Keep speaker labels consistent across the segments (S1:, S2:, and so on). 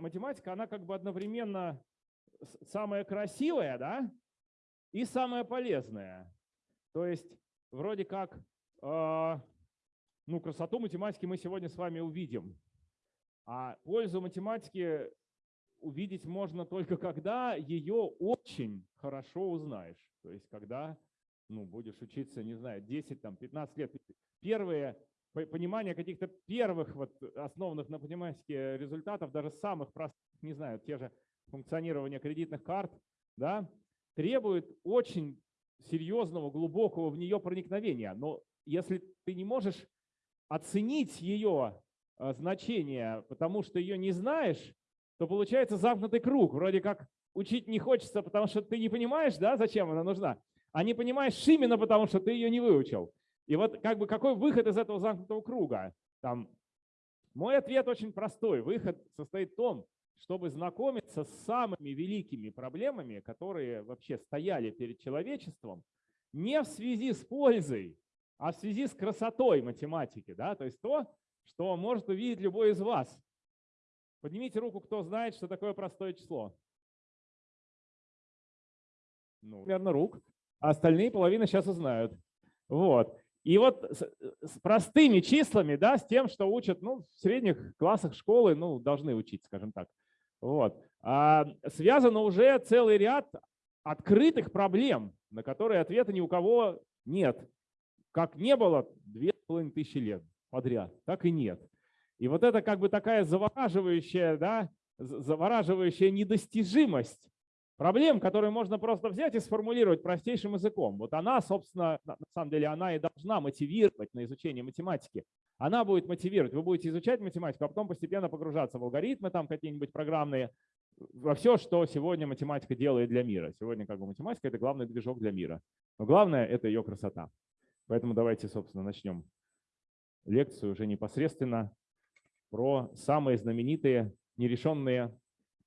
S1: математика, она как бы одновременно самая красивая, да, и самая полезная. То есть вроде как, э, ну, красоту математики мы сегодня с вами увидим. А пользу математики увидеть можно только когда ее очень хорошо узнаешь. То есть когда ну, будешь учиться, не знаю, 10-15 лет. Первые понимание каких-то первых вот основанных на математике результатов, даже самых простых, не знаю, те же функционирования кредитных карт, да, требует очень серьезного, глубокого в нее проникновения. Но если ты не можешь оценить ее э, значение, потому что ее не знаешь, то получается замкнутый круг. Вроде как учить не хочется, потому что ты не понимаешь, да, зачем она нужна, а не понимаешь именно потому, что ты ее не выучил. И вот как бы какой выход из этого замкнутого круга? Там, мой ответ очень простой. Выход состоит в том, чтобы знакомиться с самыми великими проблемами, которые вообще стояли перед человечеством, не в связи с пользой, а в связи с красотой математики. Да? То есть то, что может увидеть любой из вас. Поднимите руку, кто знает, что такое простое число. Ну, примерно рук. А остальные половина сейчас узнают. Вот. И вот с, с простыми числами, да, с тем, что учат ну, в средних классах школы, ну, должны учить, скажем так. Вот. А связано уже целый ряд открытых проблем, на которые ответа ни у кого нет. Как не было две половиной тысячи лет подряд, так и нет. И вот это как бы такая завораживающая, да, завораживающая недостижимость проблем, которые можно просто взять и сформулировать простейшим языком. Вот она, собственно, на самом деле, она и должна мотивировать на изучение математики. Она будет мотивировать. Вы будете изучать математику, а потом постепенно погружаться в алгоритмы там какие-нибудь программные, во все, что сегодня математика делает для мира. Сегодня как бы математика – это главный движок для мира. Но главное – это ее красота. Поэтому давайте, собственно, начнем лекцию уже непосредственно про самые знаменитые нерешенные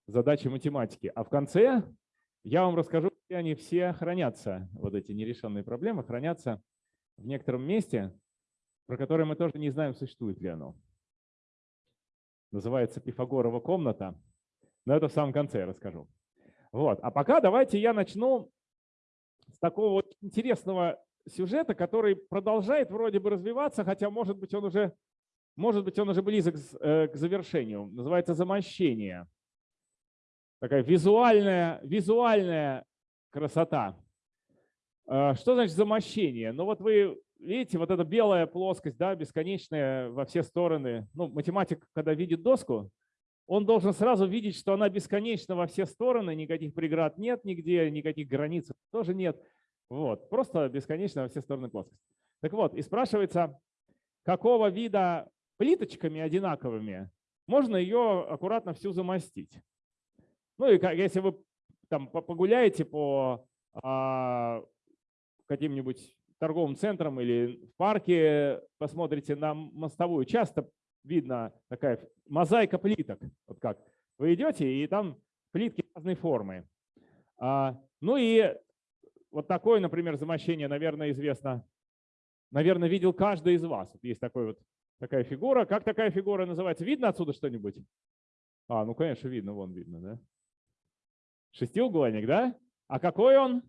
S1: задачи математики. А в конце я вам расскажу, где они все хранятся, вот эти нерешенные проблемы, хранятся в некотором месте, про которое мы тоже не знаем, существует ли оно. Называется Пифагорова комната, но это в самом конце я расскажу. Вот. А пока давайте я начну с такого вот интересного сюжета, который продолжает вроде бы развиваться, хотя может быть он уже, может быть, он уже близок э, к завершению. Называется «Замощение» такая визуальная, визуальная красота. А, что значит замощение? Ну вот вы видите, вот эта белая плоскость, да, бесконечная во все стороны. Ну, математик, когда видит доску, он должен сразу видеть, что она бесконечна во все стороны, никаких преград нет нигде, никаких границ тоже нет. Вот, просто бесконечно во все стороны плоскость. Так вот, и спрашивается, какого вида плиточками одинаковыми можно ее аккуратно всю замостить. Ну и если вы там погуляете по а, каким-нибудь торговым центрам или в парке, посмотрите на мостовую, часто видно такая мозаика плиток. Вот как. Вы идете, и там плитки разной формы. А, ну и вот такое, например, замощение, наверное, известно. Наверное, видел каждый из вас. Вот есть такой вот, такая фигура. Как такая фигура называется? Видно отсюда что-нибудь? А, ну, конечно, видно, вон видно, да? Шестиугольник, да? А какой он?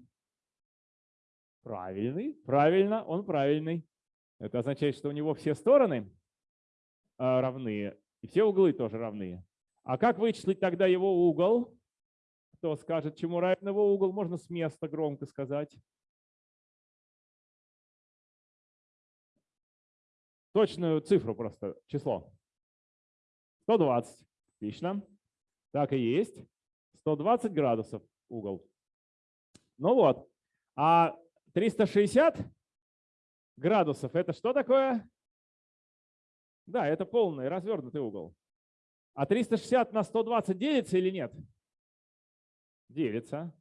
S1: Правильный, правильно, он правильный. Это означает, что у него все стороны а, равны, и все углы тоже равны. А как вычислить тогда его угол? Кто скажет, чему равен его угол? Можно с места громко сказать. Точную цифру просто, число. 120. Отлично. Так и есть. 120 градусов угол. Ну вот. А 360 градусов это что такое? Да, это полный развернутый угол. А 360 на 120 делится или нет? Делится.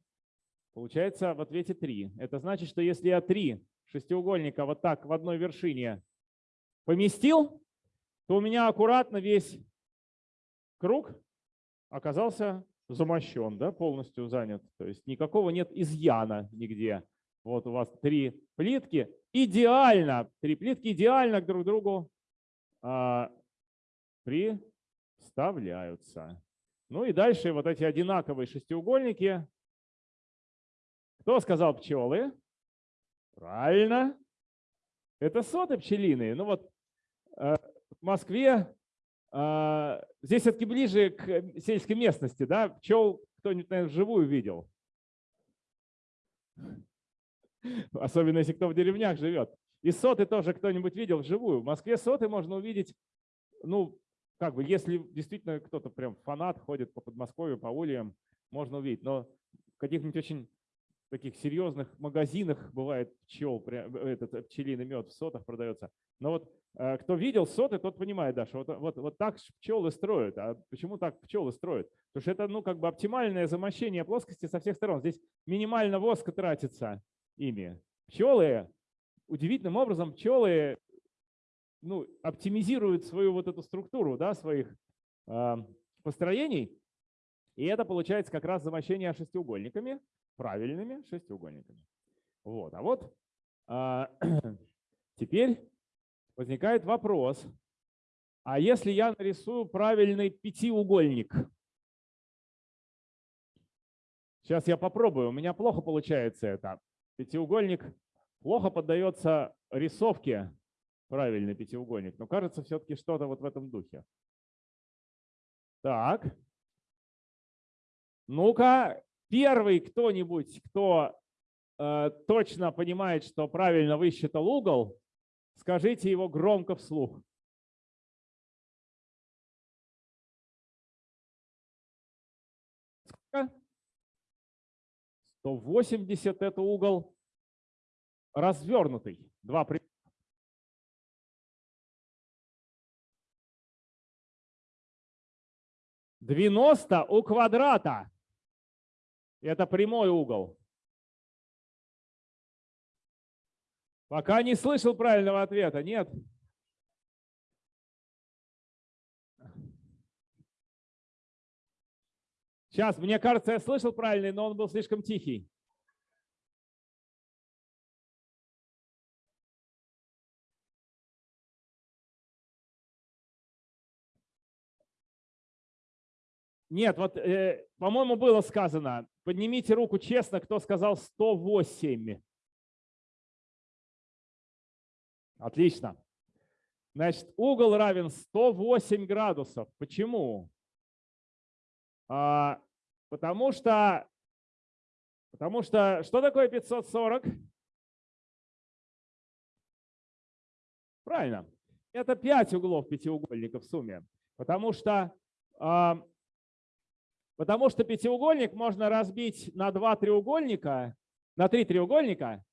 S1: Получается в ответе 3. Это значит, что если я 3 шестиугольника вот так в одной вершине поместил, то у меня аккуратно весь круг оказался замощен, да, полностью занят. То есть никакого нет изъяна нигде. Вот у вас три плитки. Идеально, три плитки идеально друг к другу а, приставляются. Ну и дальше вот эти одинаковые шестиугольники. Кто сказал пчелы? Правильно. Это соты пчелиные. Ну вот э, в Москве э, здесь все-таки ближе к сельской местности, да? Пчел кто-нибудь, наверное, вживую видел. Особенно если кто в деревнях живет. И соты тоже кто-нибудь видел вживую. В Москве соты можно увидеть, ну, как бы, если действительно кто-то прям фанат ходит по Подмосковью, по ульям, можно увидеть. Но в каких-нибудь очень таких серьезных магазинах бывает пчел, этот пчелиный мед в сотах продается. Но вот э, кто видел соты, тот понимает, да, что вот, вот, вот так пчелы строят. А почему так пчелы строят? Потому что это ну, как бы оптимальное замощение плоскости со всех сторон. Здесь минимально воска тратится ими. Пчелы, удивительным образом, пчелы ну, оптимизируют свою вот эту структуру да, своих э, построений. И это получается как раз замощение шестиугольниками, правильными шестиугольниками. Вот. А вот э, теперь возникает вопрос, а если я нарисую правильный пятиугольник? Сейчас я попробую, у меня плохо получается это. Пятиугольник плохо поддается рисовке, правильный пятиугольник, но кажется все-таки что-то вот в этом духе. Так. Ну-ка, первый кто-нибудь, кто э, точно понимает, что правильно высчитал угол, скажите его громко вслух. Сколько? 180 это угол развернутый. Два примера. 90 у квадрата. Это прямой угол. Пока не слышал правильного ответа. Нет. Сейчас, мне кажется, я слышал правильный, но он был слишком тихий. Нет, вот, э, по-моему, было сказано, поднимите руку честно, кто сказал 108. Отлично. Значит, угол равен 108 градусов. Почему? А, потому что, потому что, что такое 540? Правильно. Это 5 углов пятиугольника в сумме. Потому что а, Потому что пятиугольник можно разбить на два треугольника, на три треугольника,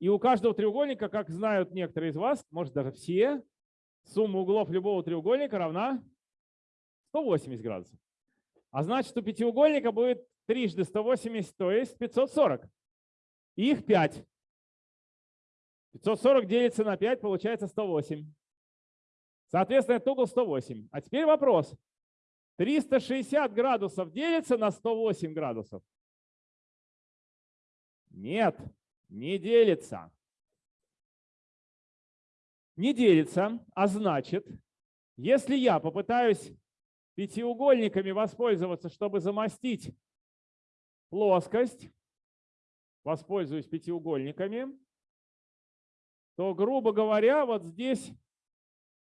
S1: и у каждого треугольника, как знают некоторые из вас, может даже все, сумма углов любого треугольника равна 180 градусов. А значит, у пятиугольника будет трижды 180, то есть 540. их 5. 540 делится на 5, получается 108. Соответственно, это угол 108. А теперь вопрос. 360 градусов делится на 108 градусов? Нет, не делится. Не делится, а значит, если я попытаюсь пятиугольниками воспользоваться, чтобы замостить плоскость, воспользуюсь пятиугольниками, то, грубо говоря, вот здесь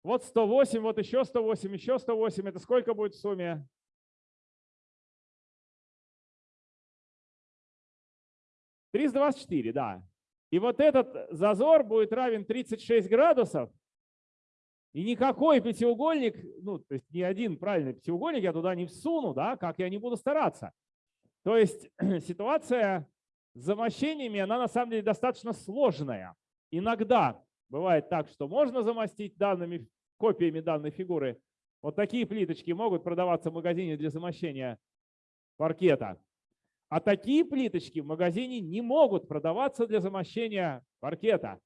S1: вот 108, вот еще 108, еще 108. Это сколько будет в сумме? Триста двадцать четыре, да. И вот этот зазор будет равен 36 градусов. И никакой пятиугольник, ну, то есть ни один правильный пятиугольник я туда не всуну, да, как я не буду стараться. То есть ситуация с замощениями, она на самом деле достаточно сложная. Иногда Бывает так, что можно замостить данными, копиями данной фигуры. Вот такие плиточки могут продаваться в магазине для замощения паркета. А такие плиточки в магазине не могут продаваться для замощения паркета,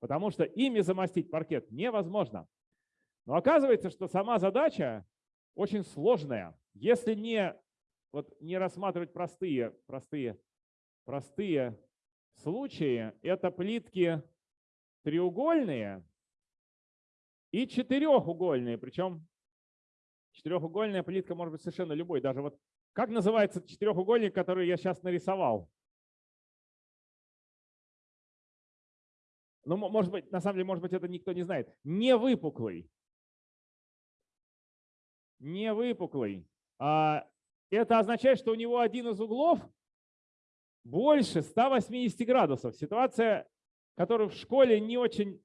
S1: потому что ими замостить паркет невозможно. Но оказывается, что сама задача очень сложная. Если не, вот, не рассматривать простые, простые, простые случаи, это плитки треугольные и четырехугольные, причем Четырехугольная плитка может быть совершенно любой. Даже вот как называется четырехугольник, который я сейчас нарисовал? Ну, может быть, на самом деле, может быть, это никто не знает. Не выпуклый. Не выпуклый. А это означает, что у него один из углов больше 180 градусов. Ситуация, которую в школе не очень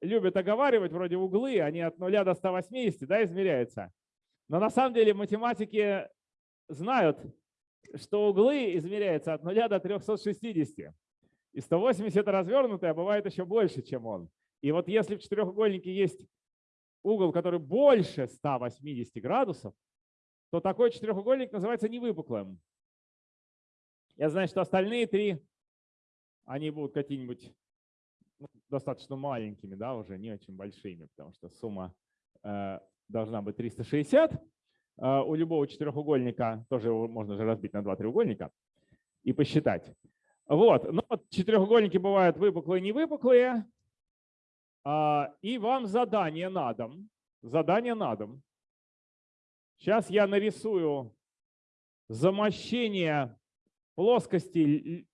S1: любят оговаривать, вроде углы, они от 0 до 180 да, измеряются. Но на самом деле математики знают, что углы измеряются от 0 до 360. И 180 это развернутый, а бывает еще больше, чем он. И вот если в четырехугольнике есть угол, который больше 180 градусов, то такой четырехугольник называется невыпуклым. Я знаю, что остальные три, они будут какие-нибудь ну, достаточно маленькими, да, уже не очень большими, потому что сумма э, должна быть 360. Э, у любого четырехугольника тоже можно же разбить на два треугольника и посчитать. Вот, ну вот четырехугольники бывают выпуклые невыпуклые. А, и вам задание на дом. Задание на дом. Сейчас я нарисую замощение плоскости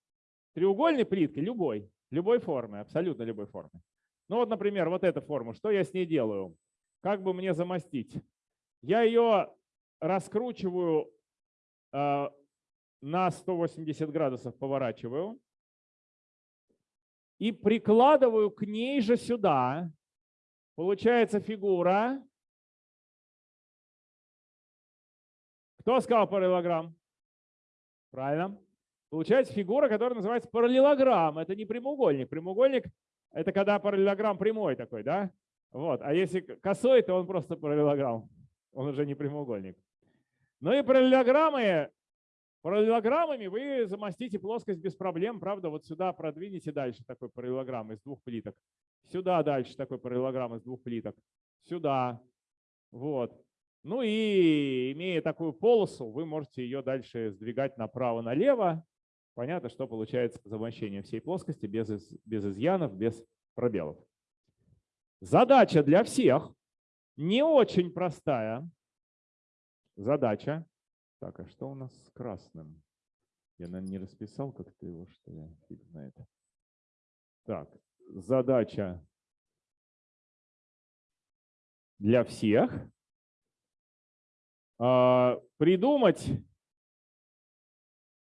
S1: треугольной плитки любой, любой формы, абсолютно любой формы. Ну вот, например, вот эта форма. Что я с ней делаю? Как бы мне замостить? Я ее раскручиваю а, на 180 градусов поворачиваю и прикладываю к ней же сюда. Получается фигура. Кто сказал параллелограмм? Правильно. Получается фигура, которая называется параллелограмм. Это не прямоугольник. Прямоугольник – это когда параллелограмм прямой такой, да? Вот. А если косой, то он просто параллелограмм. Он уже не прямоугольник. Ну и параллелограммы Параллелограммами вы замостите плоскость без проблем. Правда, вот сюда продвинете дальше такой параллелограмм из двух плиток. Сюда дальше такой параллелограмм из двух плиток. Сюда. Вот. Ну и имея такую полосу, вы можете ее дальше сдвигать направо-налево. Понятно, что получается замощение всей плоскости без, без изъянов, без пробелов. Задача для всех не очень простая. Задача так, а что у нас с красным? Я, наверное, не расписал как-то его, что я фиг знает. Так, задача для всех. А, придумать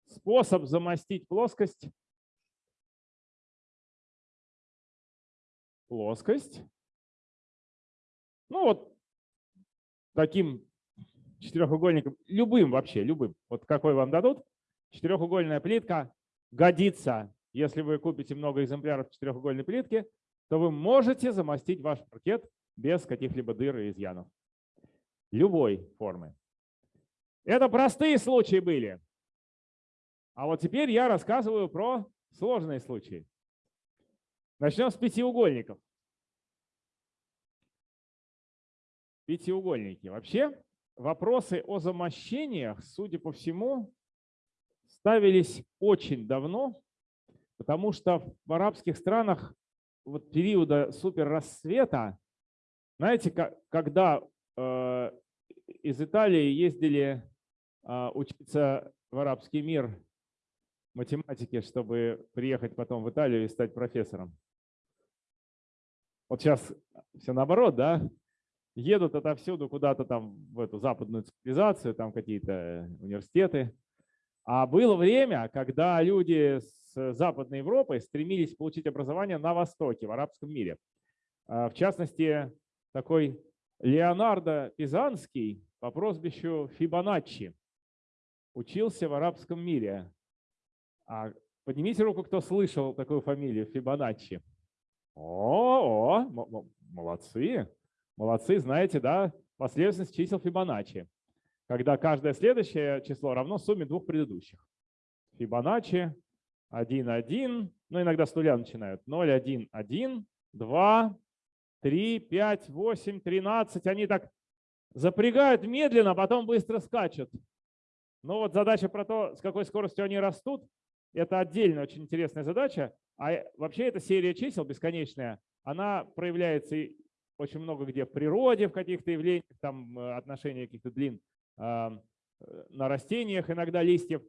S1: способ замостить плоскость. Плоскость. Ну вот таким четырехугольником, любым вообще, любым, вот какой вам дадут, четырехугольная плитка годится. Если вы купите много экземпляров четырехугольной плитки, то вы можете замостить ваш паркет без каких-либо дыр и изъянов. Любой формы. Это простые случаи были. А вот теперь я рассказываю про сложные случаи. Начнем с пятиугольников. Пятиугольники. Вообще вопросы о замощениях, судя по всему, ставились очень давно, потому что в арабских странах вот периода суперрассвета, знаете, когда э, из Италии ездили э, учиться в арабский мир математике, чтобы приехать потом в Италию и стать профессором. Вот сейчас все наоборот, да? Едут отовсюду куда-то там в эту западную цивилизацию, там какие-то университеты. А было время, когда люди с Западной Европы стремились получить образование на Востоке, в арабском мире. А, в частности, такой Леонардо Пизанский по прозвищу Фибоначчи учился в арабском мире. А поднимите руку, кто слышал такую фамилию Фибоначчи. О, о, молодцы. Молодцы, знаете, да, последовательность чисел Фибоначчи, когда каждое следующее число равно сумме двух предыдущих. Фибоначчи 1, 1, ну иногда с нуля начинают. 0, 1, 1, 2, 3, 5, 8, 13. Они так запрягают медленно, а потом быстро скачут. Ну вот задача про то, с какой скоростью они растут, это отдельная очень интересная задача. А вообще эта серия чисел бесконечная, она проявляется очень много где в природе, в каких-то явлениях, там э, отношения каких-то длин э, на растениях, иногда листьев.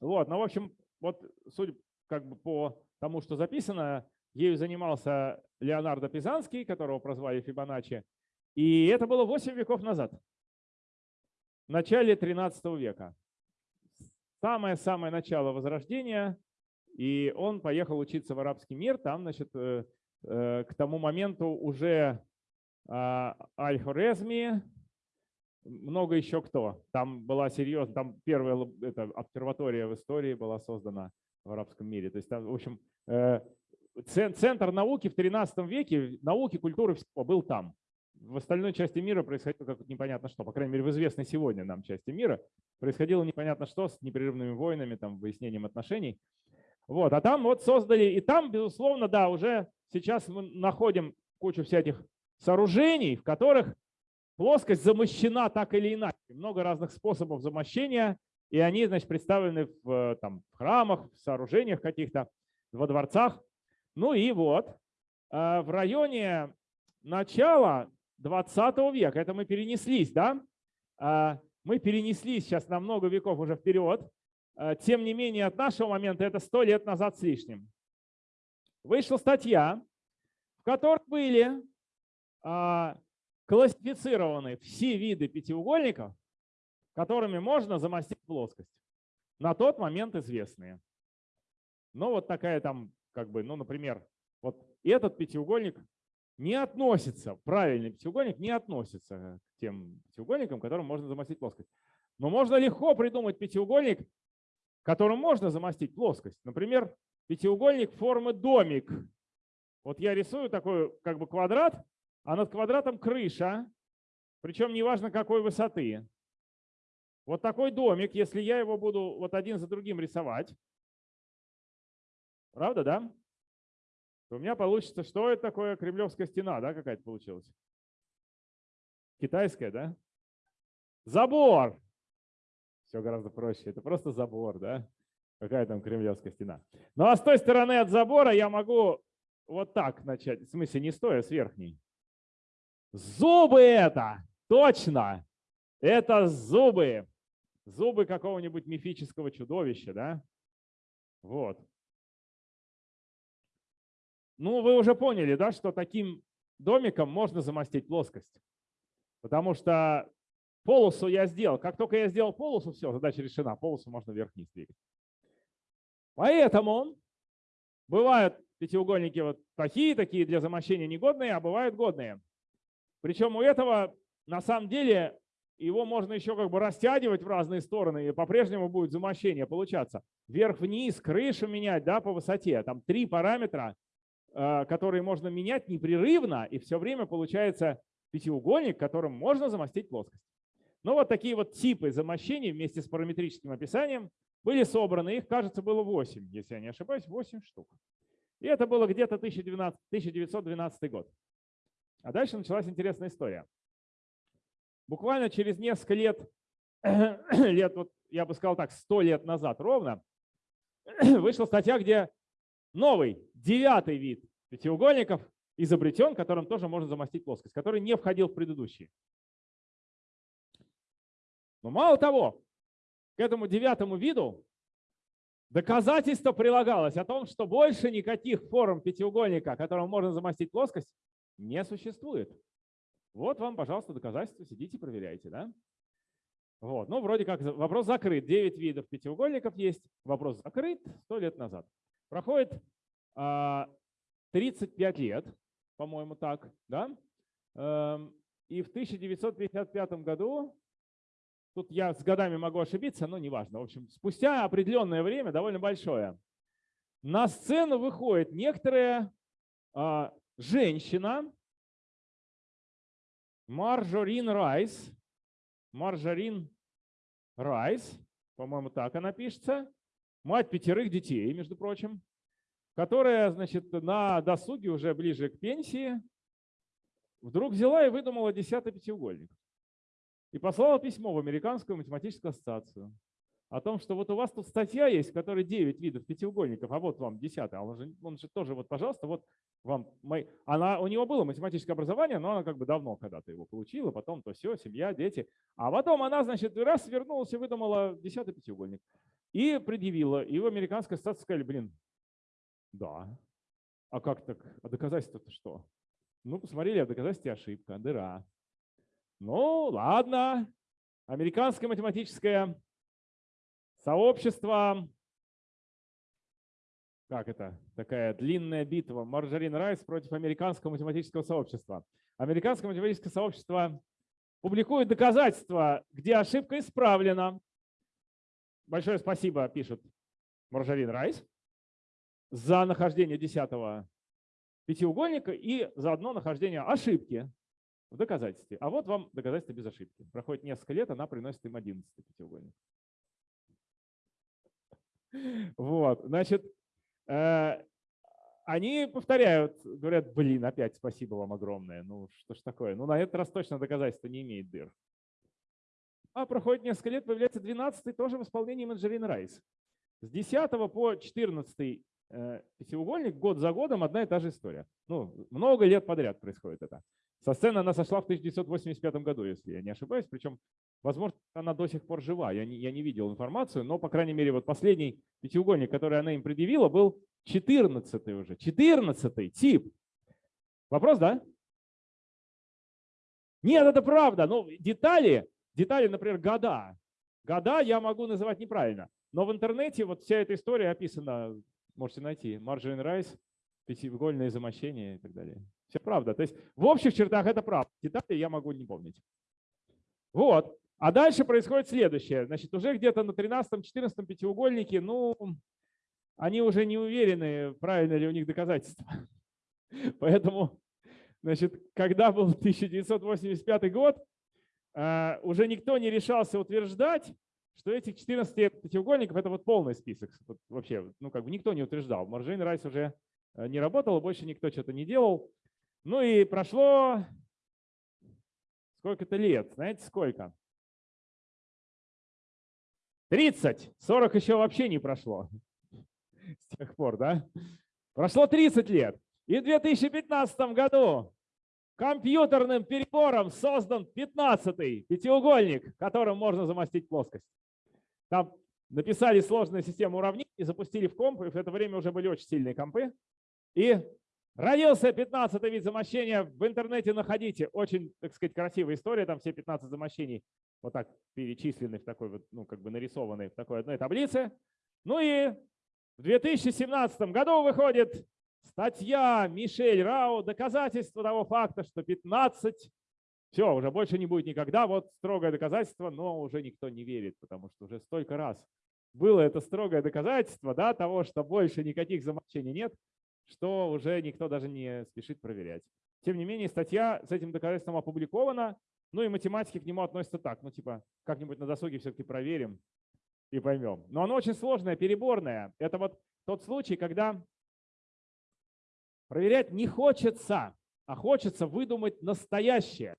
S1: Вот, ну, в общем, вот судя как бы по тому, что записано, ею занимался Леонардо Пизанский, которого прозвали Фибоначчи, и это было 8 веков назад, в начале 13 века. Самое-самое начало Возрождения, и он поехал учиться в арабский мир, там, значит, э, к тому моменту уже а, Аль-Хорезми, много еще кто. Там была серьезная, там первая это, обсерватория в истории была создана в арабском мире. То есть там, в общем, э, центр науки в 13 веке, науки, культуры был там. В остальной части мира происходило как непонятно что, по крайней мере, в известной сегодня нам части мира происходило непонятно что с непрерывными войнами, там, выяснением отношений. Вот, а там вот создали, и там, безусловно, да, уже сейчас мы находим кучу всяких сооружений, в которых плоскость замощена так или иначе. Много разных способов замощения, и они, значит, представлены в, там, в храмах, в сооружениях каких-то, во дворцах. Ну и вот, э, в районе начала 20 века, это мы перенеслись, да? Э, мы перенеслись сейчас на много веков уже вперед. Э, тем не менее, от нашего момента это 100 лет назад с лишним. Вышла статья, в которой были классифицированы все виды пятиугольников, которыми можно замостить плоскость. На тот момент известные. Ну вот такая там, как бы, ну, например, вот этот пятиугольник не относится, правильный пятиугольник не относится к тем пятиугольникам, которым можно замостить плоскость. Но можно легко придумать пятиугольник, которым можно замостить плоскость. Например, пятиугольник формы домик. Вот я рисую такой как бы квадрат, а над квадратом крыша, причем неважно какой высоты. Вот такой домик, если я его буду вот один за другим рисовать, правда, да? То у меня получится, что это такое кремлевская стена, да, какая-то получилась? Китайская, да? Забор. Все гораздо проще. Это просто забор, да? Какая там кремлевская стена. Ну а с той стороны от забора я могу вот так начать. В смысле не стоя, с верхней. Зубы это, точно, это зубы. Зубы какого-нибудь мифического чудовища, да? Вот. Ну, вы уже поняли, да, что таким домиком можно замостить плоскость. Потому что полосу я сделал. Как только я сделал полосу, все, задача решена. Полосу можно вверх-вниз двигать. Поэтому бывают пятиугольники вот такие, такие для замощения негодные, а бывают годные. Причем у этого на самом деле его можно еще как бы растягивать в разные стороны, и по-прежнему будет замощение получаться. Вверх-вниз, крышу менять да, по высоте. Там три параметра, э, которые можно менять непрерывно, и все время получается пятиугольник, которым можно замостить плоскость. Ну вот такие вот типы замощений вместе с параметрическим описанием были собраны. Их, кажется, было 8, если я не ошибаюсь, 8 штук. И это было где-то 1912 год. А дальше началась интересная история. Буквально через несколько лет, лет вот я бы сказал так, 100 лет назад ровно, вышла статья, где новый, девятый вид пятиугольников изобретен, которым тоже можно замостить плоскость, который не входил в предыдущий. Но мало того, к этому девятому виду доказательство прилагалось о том, что больше никаких форм пятиугольника, которым можно замостить плоскость, не существует. Вот вам, пожалуйста, доказательства, сидите, проверяйте. Да? Вот. Ну, вроде как вопрос закрыт. 9 видов пятиугольников есть. Вопрос закрыт 100 лет назад. Проходит а, 35 лет, по-моему, так. Да? Эм, и в 1955 году, тут я с годами могу ошибиться, но неважно. В общем, спустя определенное время, довольно большое, на сцену выходит некоторая а, женщина Маржорин Райс, Маржорин Райс, по-моему, так она пишется, мать пятерых детей, между прочим, которая, значит, на досуге уже ближе к пенсии вдруг взяла и выдумала десятый пятиугольник. И послала письмо в Американскую математическую ассоциацию о том, что вот у вас тут статья есть, в которой 9 видов пятиугольников, а вот вам 10, а он же, он же тоже, вот, пожалуйста, вот вам, мой, она, у него было математическое образование, но она как бы давно когда-то его получила, потом то все, семья, дети. А потом она, значит, раз вернулась и выдумала 10 пятиугольник. И предъявила. И в американской статции сказали, блин, да. А как так? А доказательство-то что? Ну, посмотрели, а доказательство ошибка, дыра. Ну, ладно. Американское математическое сообщество. Как это? Такая длинная битва. Марджорин Райс против американского математического сообщества. Американское математическое сообщество публикует доказательства, где ошибка исправлена. Большое спасибо, пишет Маржарин Райс, за нахождение десятого пятиугольника и за одно нахождение ошибки в доказательстве. А вот вам доказательство без ошибки. Проходит несколько лет, она приносит им 11 пятиугольник. Вот, значит, э, они повторяют, говорят, блин, опять спасибо вам огромное. Ну что ж такое? Ну на этот раз точно доказательство не имеет дыр. А проходит несколько лет, появляется 12 тоже в исполнении Манджерин Райс. С 10 по 14 э, пятиугольник год за годом одна и та же история. Ну, много лет подряд происходит это. Со сцены она сошла в 1985 году, если я не ошибаюсь. Причем, возможно, она до сих пор жива. Я не, я не видел информацию, но, по крайней мере, вот последний пятиугольник, который она им предъявила, был 14 уже. 14 тип. Вопрос, да? Нет, это правда. Но детали Детали, например, года. Года я могу называть неправильно. Но в интернете вот вся эта история описана, можете найти. Margin Rice, пятиугольное замощение и так далее. Все правда. То есть в общих чертах это правда. Детали я могу не помнить. Вот. А дальше происходит следующее. Значит, уже где-то на 13-14 пятиугольнике, ну, они уже не уверены, правильно ли у них доказательства. Поэтому, значит, когда был 1985 год, а, уже никто не решался утверждать, что этих 14 пятиугольников – это вот полный список. Вообще, ну как бы никто не утверждал. Маржин Райс уже э, не работал, больше никто что-то не делал. Ну и прошло сколько-то лет. Знаете, сколько? 30. 40 еще вообще не прошло с тех пор, да? Прошло 30 лет. И в 2015 году Компьютерным перебором создан 15-й пятиугольник, которым можно замостить плоскость. Там написали сложную систему уравнений, запустили в комп, и в это время уже были очень сильные компы. И родился 15-й вид замощения. В интернете находите. Очень, так сказать, красивая история. Там все 15 замощений вот так перечислены в такой вот, ну, как бы нарисованы в такой одной таблице. Ну и в 2017 году выходит Статья Мишель Рау, доказательство того факта, что 15, все, уже больше не будет никогда, вот строгое доказательство, но уже никто не верит, потому что уже столько раз было это строгое доказательство да, того, что больше никаких замолчений нет, что уже никто даже не спешит проверять. Тем не менее, статья с этим доказательством опубликована, ну и математики к нему относятся так, ну типа как-нибудь на досуге все-таки проверим и поймем. Но оно очень сложное, переборное. Это вот тот случай, когда Проверять не хочется, а хочется выдумать настоящее.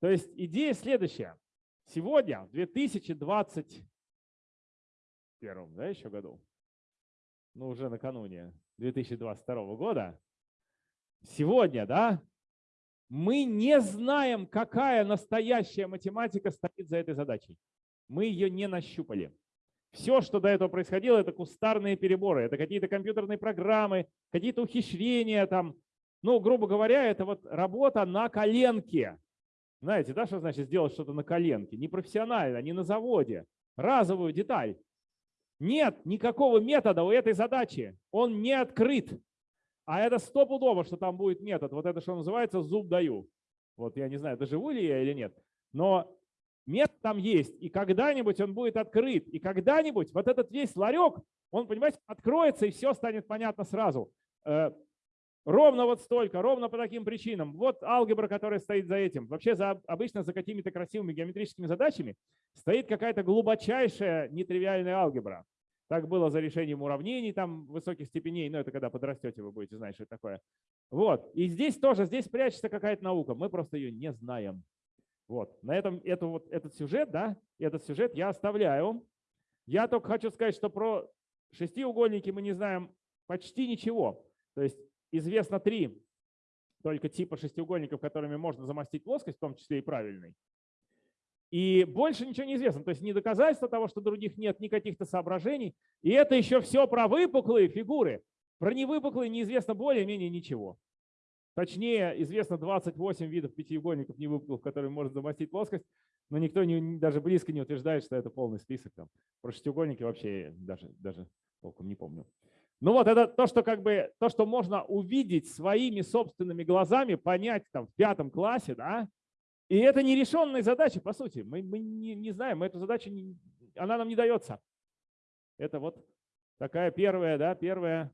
S1: То есть идея следующая. Сегодня, в 2021 да, еще году, ну уже накануне 2022 года, сегодня, да, мы не знаем, какая настоящая математика стоит за этой задачей. Мы ее не нащупали. Все, что до этого происходило, это кустарные переборы, это какие-то компьютерные программы, какие-то ухищрения там. Ну, грубо говоря, это вот работа на коленке. Знаете, да, что значит сделать что-то на коленке? Не профессионально, не на заводе. Разовую деталь. Нет никакого метода у этой задачи. Он не открыт. А это стопудово, что там будет метод. Вот это что называется зуб даю. Вот я не знаю, доживу ли я или нет. Но Метод там есть, и когда-нибудь он будет открыт, и когда-нибудь вот этот весь ларек, он, понимаете, откроется, и все станет понятно сразу. Э, ровно вот столько, ровно по таким причинам. Вот алгебра, которая стоит за этим. Вообще за, обычно за какими-то красивыми геометрическими задачами стоит какая-то глубочайшая нетривиальная алгебра. Так было за решением уравнений там высоких степеней, но это когда подрастете, вы будете знать, что это такое. Вот. И здесь тоже, здесь прячется какая-то наука, мы просто ее не знаем. Вот. На этом эту, вот, этот сюжет, да, этот сюжет я оставляю. Я только хочу сказать, что про шестиугольники мы не знаем почти ничего. То есть известно три только типа шестиугольников, которыми можно замостить плоскость, в том числе и правильный. И больше ничего не известно. То есть ни доказательства того, что других нет, ни каких-то соображений. И это еще все про выпуклые фигуры. Про невыпуклые неизвестно более-менее ничего. Точнее, известно 28 видов пятиугольников невыпуклых, которые можно замостить плоскость, но никто не, даже близко не утверждает, что это полный список. Там. Про шестиугольники вообще даже, даже толком не помню. Ну вот это то, что как бы то, что можно увидеть своими собственными глазами, понять там в пятом классе, да. И это нерешенная задача, по сути. Мы, мы не, не знаем, мы эту задачу, не, она нам не дается. Это вот такая первая, да, первая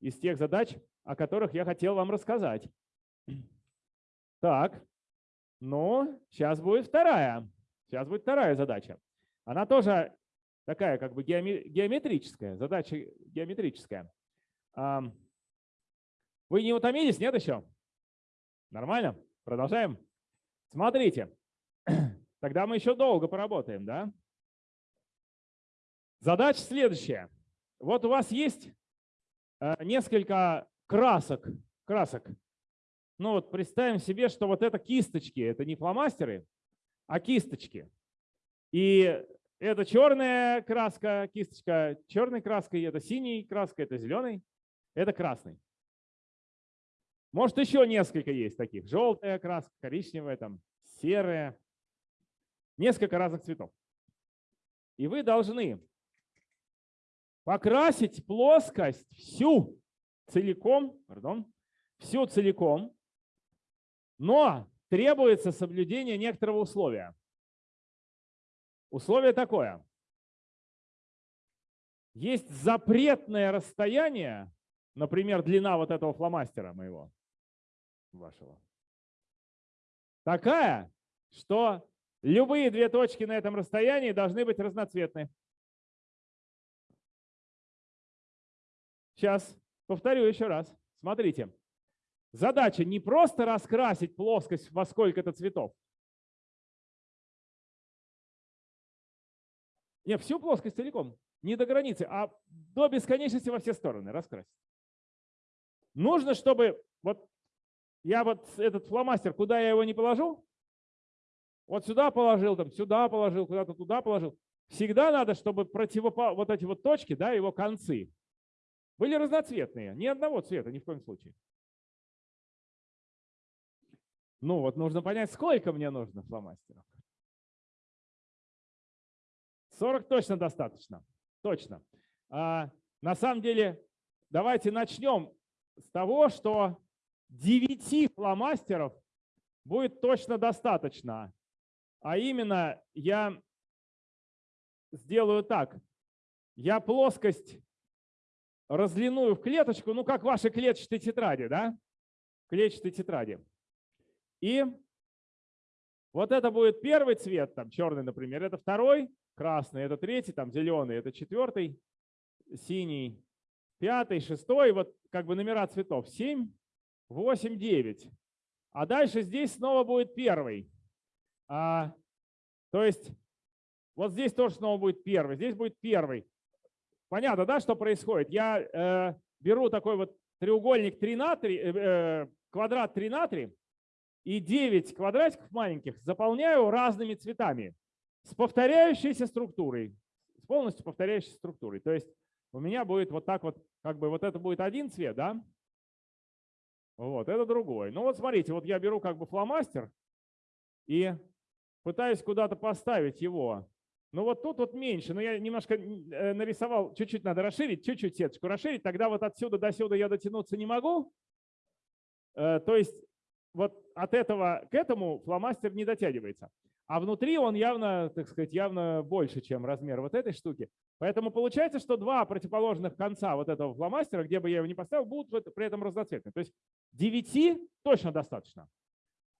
S1: из тех задач, о которых я хотел вам рассказать. Так, ну, сейчас будет вторая. Сейчас будет вторая задача. Она тоже такая как бы геометрическая, задача геометрическая. Вы не утомились, нет еще? Нормально? Продолжаем? Смотрите, тогда мы еще долго поработаем, да? Задача следующая. Вот у вас есть э, несколько красок, красок. Ну вот представим себе, что вот это кисточки, это не фломастеры, а кисточки. И это черная краска, кисточка черной краской, это синий краска, это зеленый, это красный. Может, еще несколько есть таких. Желтая краска, коричневая, там, серая. Несколько разных цветов. И вы должны покрасить плоскость всю целиком, пардон, всю целиком, но требуется соблюдение некоторого условия. Условие такое. Есть запретное расстояние, например, длина вот этого фломастера моего, вашего, такая, что любые две точки на этом расстоянии должны быть разноцветны. Сейчас повторю еще раз. Смотрите. Задача не просто раскрасить плоскость во сколько-то цветов, Не, всю плоскость целиком, не до границы, а до бесконечности во все стороны раскрасить. Нужно, чтобы вот я вот этот фломастер, куда я его не положу, вот сюда положил, там сюда положил, куда-то туда положил. Всегда надо, чтобы противопо... вот эти вот точки, да, его концы, были разноцветные, ни одного цвета, ни в коем случае. Ну вот нужно понять, сколько мне нужно фломастеров. 40 точно достаточно. Точно. А, на самом деле, давайте начнем с того, что 9 фломастеров будет точно достаточно. А именно, я сделаю так. Я плоскость разлиную в клеточку, ну как ваши клетчатые тетради, да? Клетчатые тетради. И вот это будет первый цвет, там черный, например, это второй, красный – это третий, там зеленый – это четвертый, синий – пятый, шестой. Вот как бы номера цветов 7, 8, 9. А дальше здесь снова будет первый. А, то есть вот здесь тоже снова будет первый, здесь будет первый. Понятно, да, что происходит? Я э, беру такой вот треугольник 3 на 3, э, э, квадрат 3 на 3 и 9 квадратиков маленьких заполняю разными цветами с повторяющейся структурой, с полностью повторяющейся структурой. То есть у меня будет вот так вот, как бы вот это будет один цвет, да? Вот, это другой. Ну вот смотрите, вот я беру как бы фломастер и пытаюсь куда-то поставить его. Ну вот тут вот меньше, но я немножко э, нарисовал, чуть-чуть надо расширить, чуть-чуть сеточку расширить, тогда вот отсюда до сюда я дотянуться не могу. Э, то есть вот от этого к этому фломастер не дотягивается. А внутри он явно, так сказать, явно больше, чем размер вот этой штуки. Поэтому получается, что два противоположных конца вот этого фломастера, где бы я его ни поставил, будут при этом разноцветны. То есть 9 точно достаточно.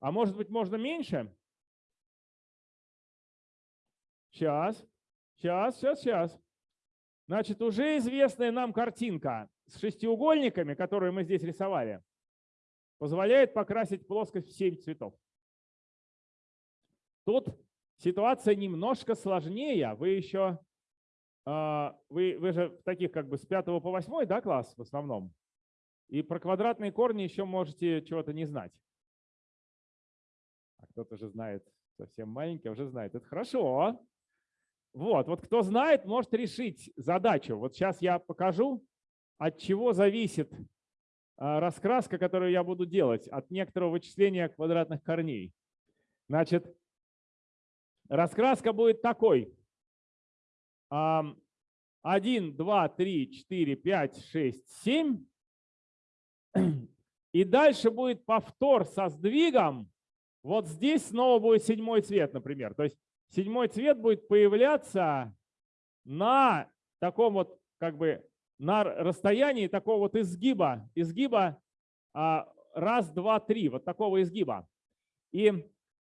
S1: А может быть, можно меньше? Сейчас, сейчас, сейчас, сейчас. Значит, уже известная нам картинка с шестиугольниками, которую мы здесь рисовали, позволяет покрасить плоскость в 7 цветов. Тут ситуация немножко сложнее. Вы еще вы, вы же таких как бы с 5 по 8 да, класс в основном. И про квадратные корни еще можете чего-то не знать. А кто-то же знает, совсем маленький, а уже знает. Это хорошо. Вот, вот кто знает, может решить задачу. Вот сейчас я покажу, от чего зависит а, раскраска, которую я буду делать, от некоторого вычисления квадратных корней. Значит, раскраска будет такой. 1, 2, 3, 4, 5, 6, 7. И дальше будет повтор со сдвигом. Вот здесь снова будет седьмой цвет, например. То есть седьмой цвет будет появляться на таком вот как бы на расстоянии такого вот изгиба, изгиба а, раз, два, три, вот такого изгиба. И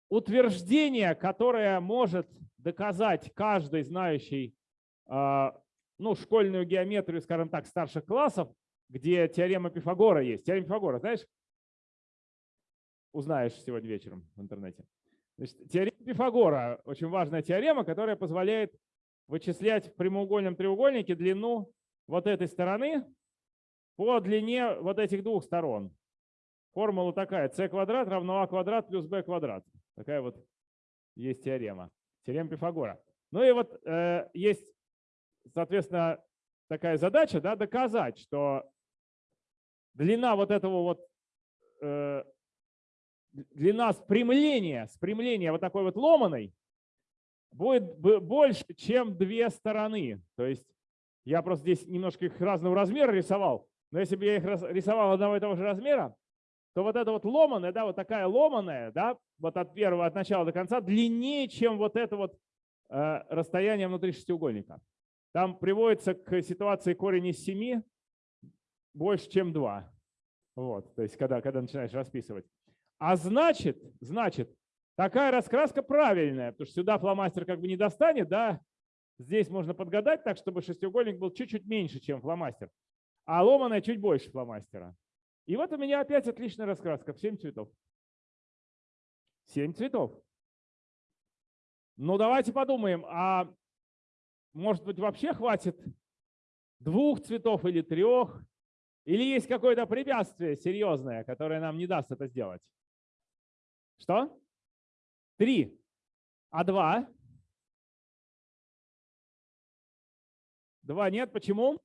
S1: утверждение, которое может доказать каждый знающий ну, школьную геометрию, скажем так, старших классов, где теорема Пифагора есть. Теорема Пифагора, знаешь? Узнаешь сегодня вечером в интернете. Значит, теорема Пифагора – очень важная теорема, которая позволяет вычислять в прямоугольном треугольнике длину вот этой стороны по длине вот этих двух сторон. Формула такая. c квадрат равно a квадрат плюс b квадрат. Такая вот есть теорема. Теорема Пифагора. Ну и вот э, есть, соответственно, такая задача да, доказать, что длина вот этого вот э, длина спрямления, спрямления вот такой вот ломаной будет больше, чем две стороны. То есть я просто здесь немножко их разного размера рисовал, но если бы я их рисовал одного и того же размера, то вот это вот ломаная, да, вот такая ломаная, да, вот от первого, от начала до конца, длиннее, чем вот это вот э, расстояние внутри шестиугольника. Там приводится к ситуации корень из 7 больше, чем 2. Вот, то есть когда, когда начинаешь расписывать. А значит, значит, такая раскраска правильная, потому что сюда фломастер как бы не достанет, да, здесь можно подгадать так, чтобы шестиугольник был чуть-чуть меньше, чем фломастер, а ломаная чуть больше фломастера. И вот у меня опять отличная раскраска в 7 цветов. 7 цветов. Ну давайте подумаем, а может быть вообще хватит двух цветов или трех? Или есть какое-то препятствие серьезное, которое нам не даст это сделать? Что? Три. А два? Два нет. Почему?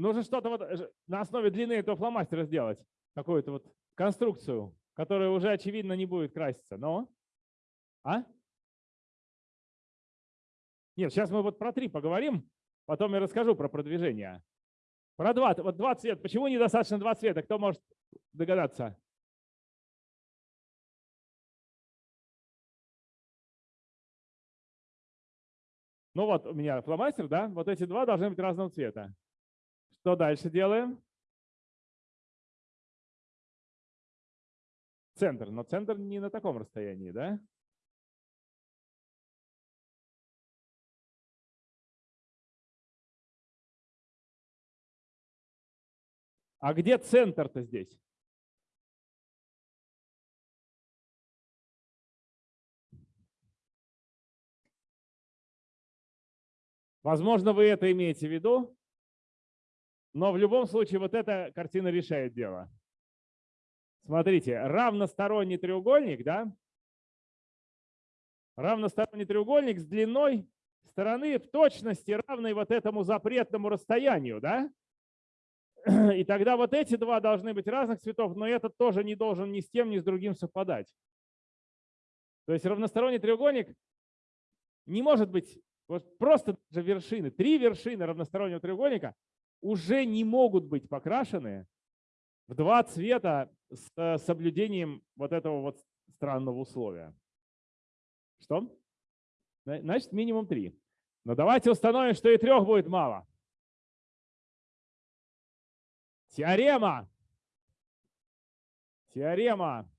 S1: Нужно что-то вот э, на основе длины этого фломастера сделать. Какую-то вот конструкцию, которая уже очевидно не будет краситься. Но? А? Нет, сейчас мы вот про три поговорим, потом я расскажу про продвижение. Про два, вот два цвета. Почему недостаточно два цвета? Кто может догадаться? Ну вот у меня фломастер, да? Вот эти два должны быть разного цвета. Что дальше делаем? Центр. Но центр не на таком расстоянии, да? А где центр-то здесь? Возможно, вы это имеете в виду, но в любом случае вот эта картина решает дело. Смотрите, равносторонний треугольник, да? Равносторонний треугольник с длиной стороны в точности равной вот этому запретному расстоянию, да? И тогда вот эти два должны быть разных цветов, но этот тоже не должен ни с тем, ни с другим совпадать. То есть равносторонний треугольник не может быть вот просто же вершины. Три вершины равностороннего треугольника уже не могут быть покрашены в два цвета с э, соблюдением вот этого вот странного условия. Что? Значит, минимум три. Но давайте установим, что и трех будет мало. Теорема. Теорема.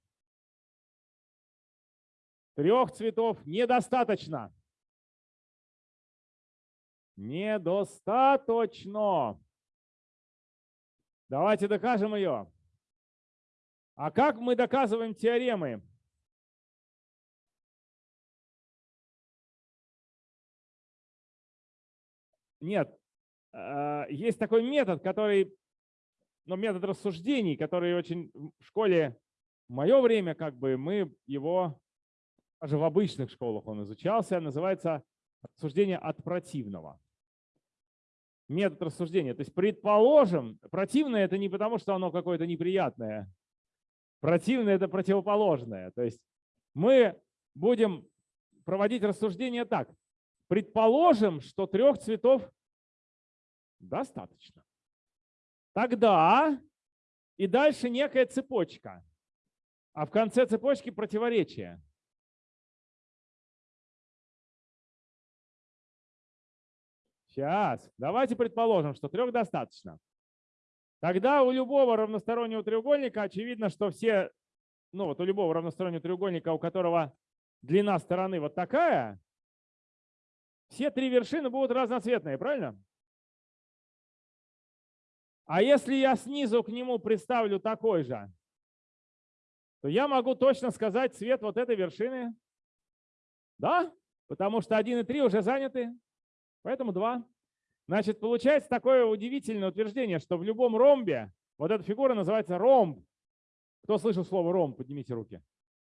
S1: Трех цветов недостаточно. Недостаточно. Давайте докажем ее. А как мы доказываем теоремы? Нет, а, есть такой метод, который, ну, метод рассуждений, который очень в школе в мое время, как бы мы его, даже в обычных школах он изучался, называется рассуждение от противного. Метод рассуждения. То есть, предположим, противное это не потому, что оно какое-то неприятное. Противное это противоположное. То есть мы будем проводить рассуждение так. Предположим, что трех цветов достаточно. Тогда и дальше некая цепочка. А в конце цепочки противоречие. Сейчас. Давайте предположим, что трех достаточно. Тогда у любого равностороннего треугольника очевидно, что все, ну вот у любого равностороннего треугольника, у которого длина стороны вот такая, все три вершины будут разноцветные, правильно? А если я снизу к нему представлю такой же, то я могу точно сказать цвет вот этой вершины. Да? Потому что 1 и 3 уже заняты, поэтому 2. Значит, получается такое удивительное утверждение, что в любом ромбе вот эта фигура называется ромб. Кто слышал слово ромб? Поднимите руки.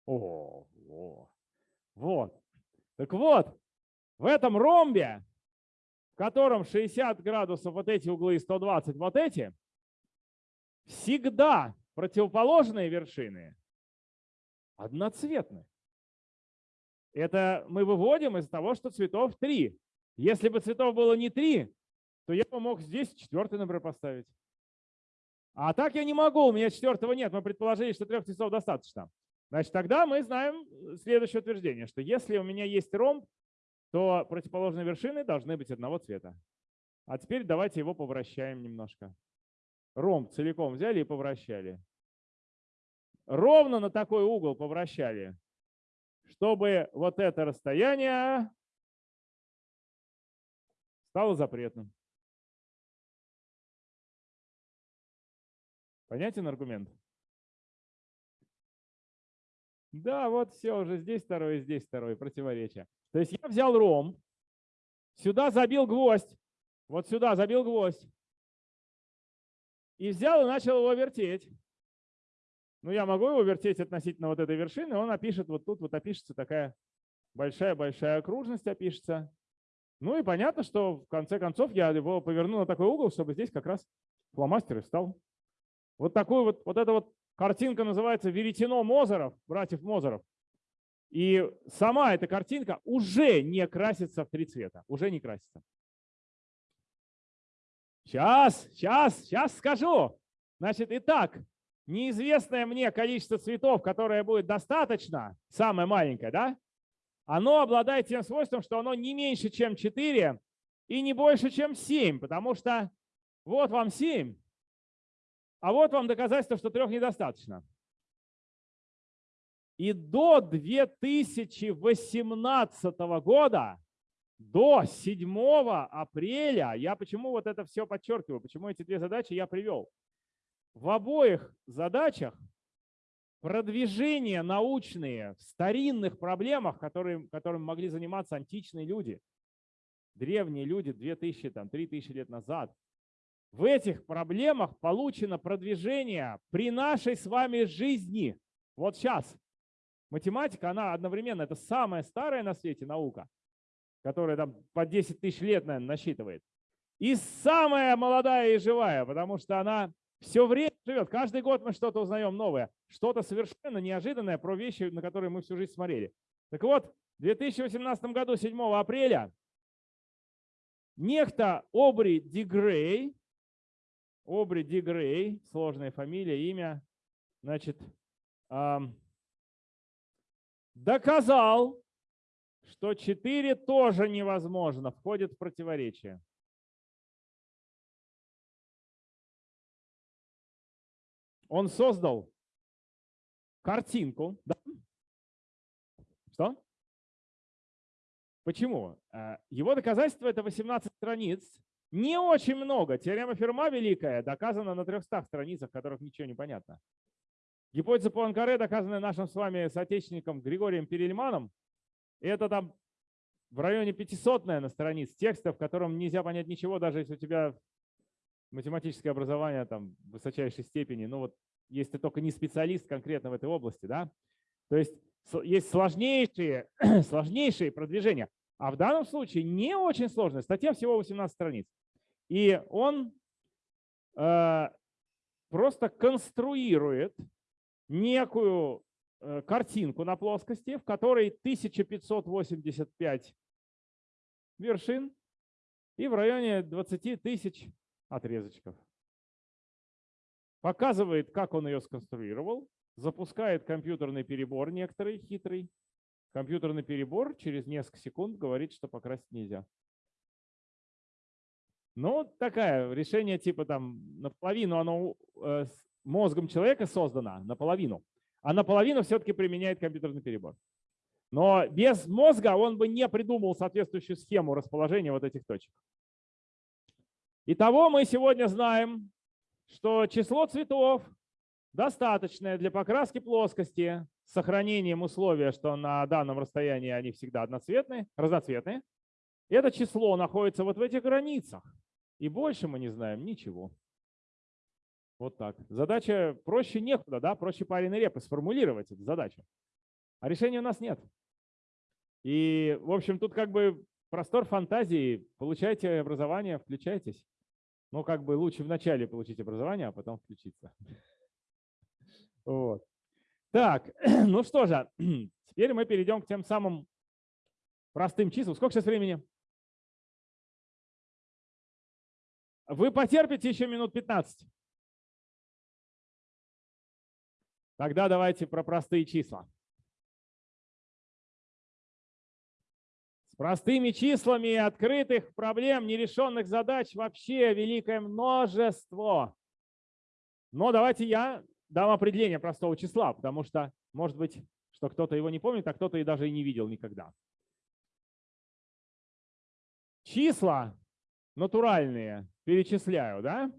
S1: О, о, вот. Так вот, в этом ромбе, в котором 60 градусов вот эти углы и 120 вот эти, всегда противоположные вершины одноцветны. Это мы выводим из того, что цветов три. Если бы цветов было не три, то я бы мог здесь четвертый, например, поставить. А так я не могу, у меня четвертого нет. Мы предположили, что трех цветов достаточно. Значит, тогда мы знаем следующее утверждение, что если у меня есть ромб, то противоположные вершины должны быть одного цвета. А теперь давайте его повращаем немножко. Ромб целиком взяли и повращали. Ровно на такой угол повращали, чтобы вот это расстояние стало запретным. Понятен аргумент? Да, вот все, уже здесь второй, здесь второй, противоречие. То есть я взял ром, сюда забил гвоздь, вот сюда забил гвоздь, и взял и начал его вертеть. Ну, я могу его вертеть относительно вот этой вершины, он опишет, вот тут вот опишется такая большая-большая окружность опишется. Ну и понятно, что в конце концов я его поверну на такой угол, чтобы здесь как раз фломастер и встал. Вот такую вот, вот эта вот картинка называется «Веретено Мозеров», братьев Мозеров. И сама эта картинка уже не красится в три цвета, уже не красится. Сейчас, сейчас, сейчас скажу. Значит, итак, неизвестное мне количество цветов, которое будет достаточно, самое маленькое, да, оно обладает тем свойством, что оно не меньше, чем 4 и не больше, чем 7, потому что вот вам 7, а вот вам доказательство, что трех недостаточно. И до 2018 года, до 7 апреля, я почему вот это все подчеркиваю, почему эти две задачи я привел. В обоих задачах продвижения научные в старинных проблемах, которые, которым могли заниматься античные люди, древние люди 2000, там, 3000 лет назад, в этих проблемах получено продвижение при нашей с вами жизни. Вот сейчас. Математика, она одновременно, это самая старая на свете наука, которая там по 10 тысяч лет, наверное, насчитывает. И самая молодая и живая, потому что она все время живет. Каждый год мы что-то узнаем новое, что-то совершенно неожиданное про вещи, на которые мы всю жизнь смотрели. Так вот, в 2018 году, 7 апреля, некто Обри Дигрей, Обри Дигрей, сложная фамилия, имя, значит, доказал, что 4 тоже невозможно, входит в противоречие. Он создал картинку. Да? Что? Почему? Э, его доказательство – это 18 страниц. Не очень много. Теорема Ферма великая доказана на 300 страницах, в которых ничего не понятно. Гипотеза Пуанкаре, доказанная нашим с вами соотечественником Григорием Перельманом, это там в районе 500 на страниц текста, в котором нельзя понять ничего, даже если у тебя математическое образование там высочайшей степени, ну вот если ты только не специалист конкретно в этой области, да, то есть есть сложнейшие, сложнейшие продвижения. А в данном случае не очень сложная. Статья всего 18 страниц. И он э, просто конструирует некую э, картинку на плоскости, в которой 1585 вершин и в районе 20 тысяч отрезочков. Показывает, как он ее сконструировал, запускает компьютерный перебор некоторый хитрый. Компьютерный перебор через несколько секунд говорит, что покрасить нельзя. Ну, такая решение типа там наполовину оно э, мозгом человека создано, наполовину, а наполовину все-таки применяет компьютерный перебор. Но без мозга он бы не придумал соответствующую схему расположения вот этих точек. Итого мы сегодня знаем, что число цветов достаточное для покраски плоскости с сохранением условия, что на данном расстоянии они всегда одноцветные, разноцветные. Это число находится вот в этих границах. И больше мы не знаем ничего. Вот так. Задача проще некуда, да, проще пареной репы сформулировать эту задачу. А решения у нас нет. И, в общем, тут как бы простор фантазии. Получайте образование, включайтесь. Но как бы лучше вначале получить образование, а потом включиться. Вот. Так, ну что же, теперь мы перейдем к тем самым простым числам. Сколько сейчас времени? Вы потерпите еще минут 15? Тогда давайте про простые числа. Простыми числами открытых проблем, нерешенных задач вообще великое множество. Но давайте я дам определение простого числа, потому что, может быть, что кто-то его не помнит, а кто-то и даже и не видел никогда. Числа натуральные перечисляю, да?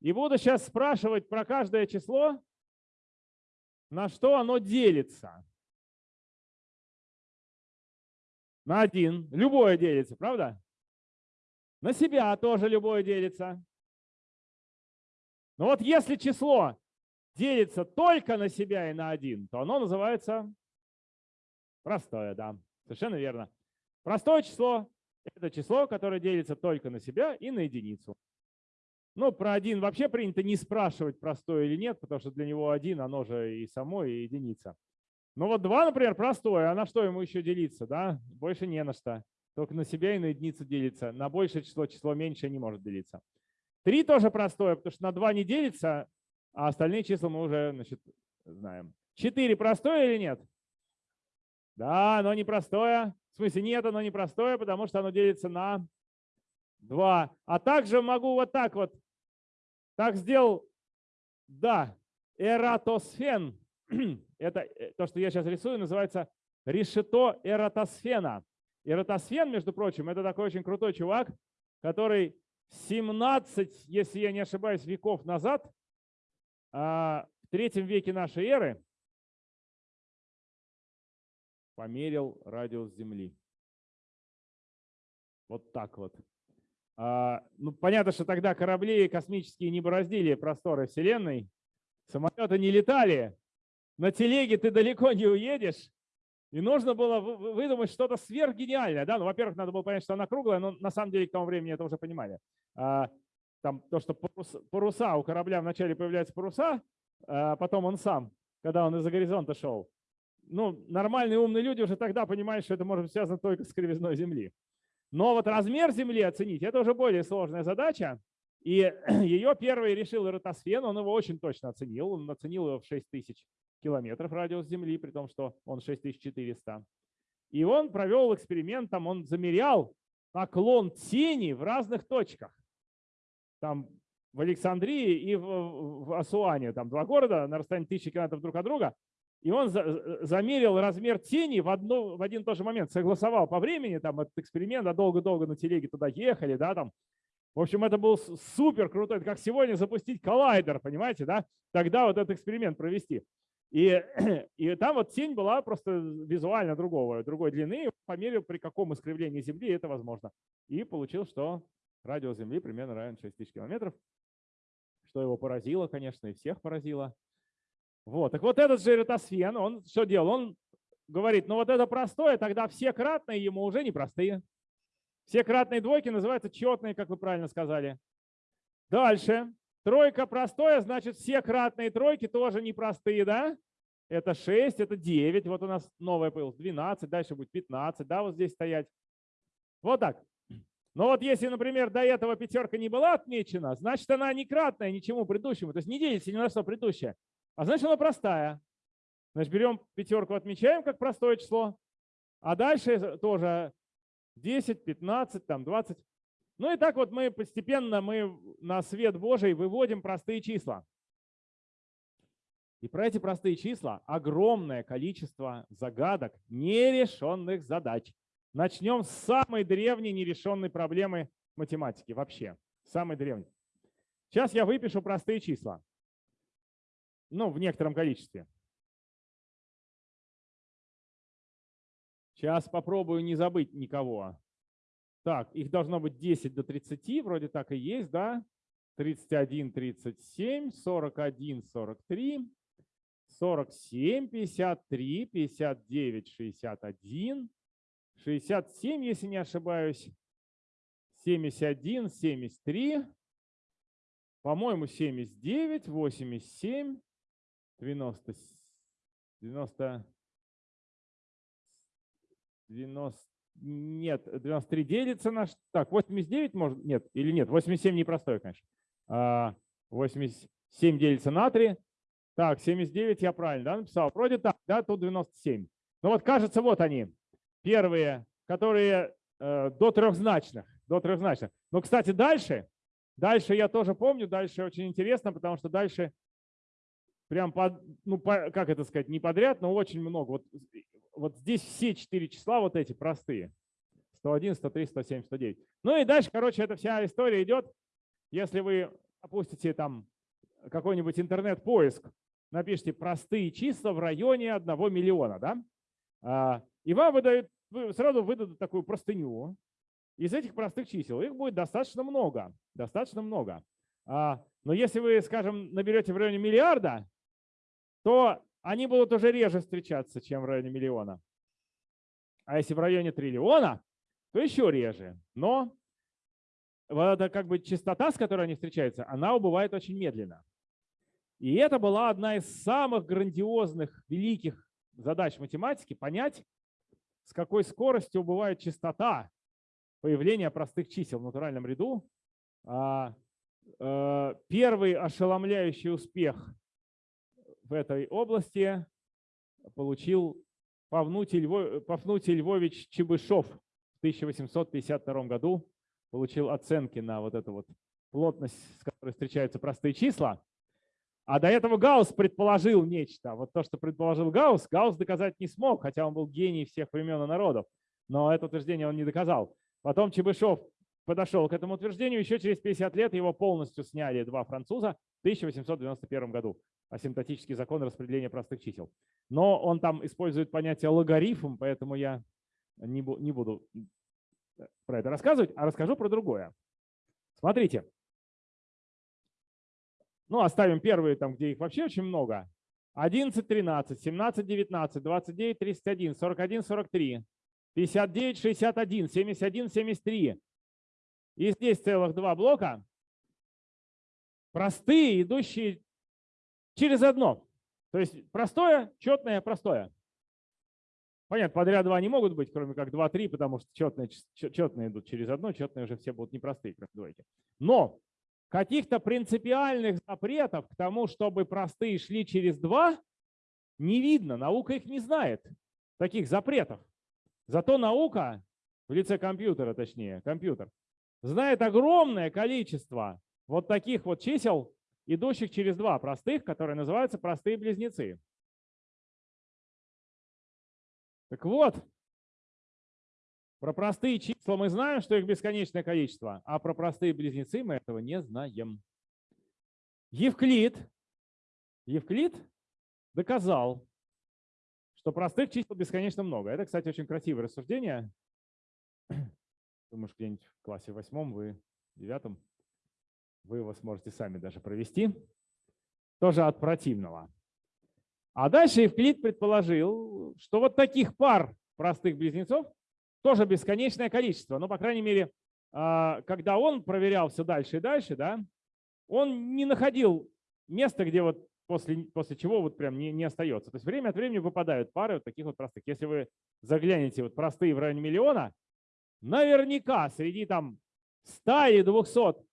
S1: И буду сейчас спрашивать про каждое число, на что оно делится. На один. Любое делится, правда? На себя тоже любое делится. Но вот если число делится только на себя и на один, то оно называется простое, да, совершенно верно. Простое число – это число, которое делится только на себя и на единицу. Ну, про один вообще принято не спрашивать, простое или нет, потому что для него один, оно же и само, и единица. Ну вот два, например, простое, а на что ему еще делиться? Да? Больше не на что. Только на себя и на единицу делится. На большее число, число меньше не может делиться. Три тоже простое, потому что на два не делится, а остальные числа мы уже значит, знаем. Четыре простое или нет? Да, оно не простое. В смысле нет, оно не простое, потому что оно делится на 2. А также могу вот так вот. Так сделал, да, эратосфен. Это э, то, что я сейчас рисую, называется решето эратосфена. Эратосфен, между прочим, это такой очень крутой чувак, который 17, если я не ошибаюсь, веков назад, а, в третьем веке нашей эры, померил радиус Земли. Вот так вот. А, ну, понятно, что тогда корабли космические не бороздили просторы Вселенной, самолеты не летали, на телеге ты далеко не уедешь, и нужно было выдумать что-то сверхгениальное. Да? Ну, во-первых, надо было понять, что она круглая, но на самом деле к тому времени это уже понимали. А, там то, что паруса, у корабля вначале появляются паруса, а потом он сам, когда он из-за горизонта шел. Ну, нормальные умные люди уже тогда понимают, что это может быть связано только с кривизной Земли. Но вот размер Земли оценить – это уже более сложная задача. И ее первый решил Эратосфен, он его очень точно оценил. Он оценил его в 6 тысяч километров радиус Земли, при том, что он 6400. И он провел эксперимент, там он замерял наклон тени в разных точках. Там в Александрии и в, в Асуане, там два города на расстоянии тысячи километров друг от друга. И он за, замерил размер тени в, одно, в один и тот же момент, согласовал по времени там этот эксперимент, а долго-долго на телеге туда ехали, да, там В общем, это был супер крутой, как сегодня запустить коллайдер, понимаете, да? Тогда вот этот эксперимент провести. И, и там вот тень была просто визуально другого, другой длины, померил, при каком искривлении Земли это возможно. И получил, что радиус Земли примерно равен 6 тысяч километров, что его поразило, конечно, и всех поразило. Вот, так вот этот же Эратосфен, он что делал? Он говорит, ну вот это простое, тогда все кратные ему уже не простые. Все кратные двойки называются четные, как вы правильно сказали. Дальше. Тройка простое, значит все кратные тройки тоже непростые, да? Это 6, это 9. Вот у нас новое появилось 12, дальше будет 15, да, вот здесь стоять. Вот так. Но вот если, например, до этого пятерка не была отмечена, значит она не кратная ничему предыдущему, то есть не делится ни на что предыдущее. А значит она простая. Значит, берем пятерку, отмечаем как простое число, а дальше тоже 10, 15, там 20. Ну и так вот мы постепенно мы на свет Божий выводим простые числа. И про эти простые числа огромное количество загадок, нерешенных задач. Начнем с самой древней нерешенной проблемы математики вообще. Самой древней. Сейчас я выпишу простые числа. Ну, в некотором количестве. Сейчас попробую не забыть никого. Так, их должно быть 10 до 30, вроде так и есть, да? 31, 37, 41, 43, 47, 53, 59, 61, 67, если не ошибаюсь, 71, 73, по-моему, 79, 87, 90, 90, 90, нет, 93 делится на... Так, 89 может... Нет, или нет, 87 непростой, конечно. 87 а, делится на 3. Так, 79 я правильно да, написал. Вроде так, да, тут 97. Ну вот кажется, вот они. Первые, которые э, до трехзначных. До трехзначных. Но, кстати, дальше, дальше я тоже помню, дальше очень интересно, потому что дальше прям, под, ну, по, как это сказать, не подряд, но очень много. Вот вот здесь все четыре числа вот эти простые. 101, 103, 107, 109. Ну и дальше, короче, эта вся история идет. Если вы опустите там какой-нибудь интернет-поиск, напишите простые числа в районе 1 миллиона, да? А, и вам выдают, сразу выдадут такую простыню из этих простых чисел. Их будет достаточно много, достаточно много. А, но если вы, скажем, наберете в районе миллиарда, то они будут уже реже встречаться, чем в районе миллиона. А если в районе триллиона, то еще реже. Но вот эта как бы частота, с которой они встречаются, она убывает очень медленно. И это была одна из самых грандиозных, великих задач математики – понять, с какой скоростью убывает частота появления простых чисел в натуральном ряду. А, э, первый ошеломляющий успех в этой области получил Павнутий, Львов, Пафнутий Львович Чебышев в 1852 году. Получил оценки на вот эту вот плотность, с которой встречаются простые числа. А до этого Гаусс предположил нечто. Вот то, что предположил Гаусс, Гаусс доказать не смог, хотя он был гений всех времен и народов. Но это утверждение он не доказал. Потом Чебышев подошел к этому утверждению. Еще через 50 лет его полностью сняли два француза в 1891 году асимптотический закон распределения простых чисел. Но он там использует понятие логарифм, поэтому я не, не буду про это рассказывать, а расскажу про другое. Смотрите. Ну, оставим первые, там, где их вообще очень много. 11, 13, 17, 19, 29, 31, 41, 43, 59, 61, 71, 73. И здесь целых два блока. Простые, идущие через одно. То есть простое, четное, простое. Понятно, подряд два не могут быть, кроме как 2, 3, потому что четные, четные идут через одно, четные уже все будут непростые, кроме двойки. Но каких-то принципиальных запретов к тому, чтобы простые шли через два, не видно. Наука их не знает, таких запретов. Зато наука, в лице компьютера точнее, компьютер, знает огромное количество вот таких вот чисел, идущих через два простых, которые называются простые близнецы. Так вот, Про простые числа мы знаем, что их бесконечное количество, а про простые близнецы мы этого не знаем. Евклид, Евклид доказал, что простых чисел бесконечно много. Это, кстати, очень красивое рассуждение. Думаю, что где-нибудь в классе восьмом, вы девятом, вы его сможете сами даже провести. Тоже от противного. А дальше Евклид предположил, что вот таких пар простых близнецов тоже бесконечное количество. Но, по крайней мере, а, когда он проверял все дальше и дальше, да, он не находил места, где вот после, после чего вот прям не, не остается. То есть время от времени выпадают пары вот таких вот простых. Если вы заглянете вот простые в районе миллиона, наверняка среди там 100 или 200